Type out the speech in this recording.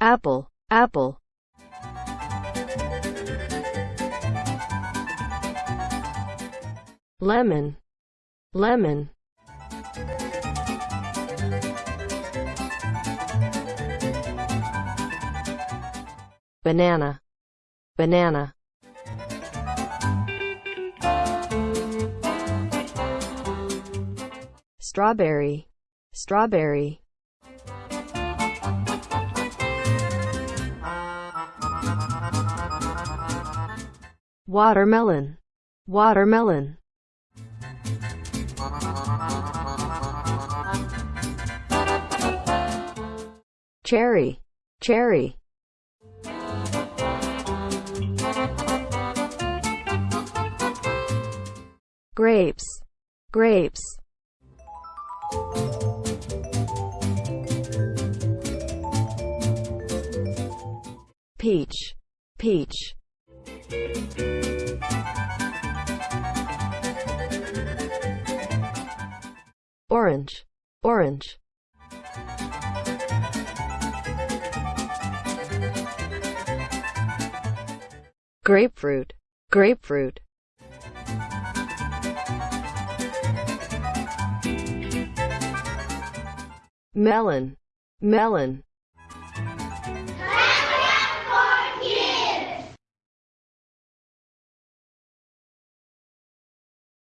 apple, apple. Lemon, lemon. Banana, banana. Strawberry, strawberry. Watermelon, watermelon. Cherry, cherry. Grapes, grapes. Peach, peach. Orange, orange. Grapefruit, grapefruit. Melon, melon.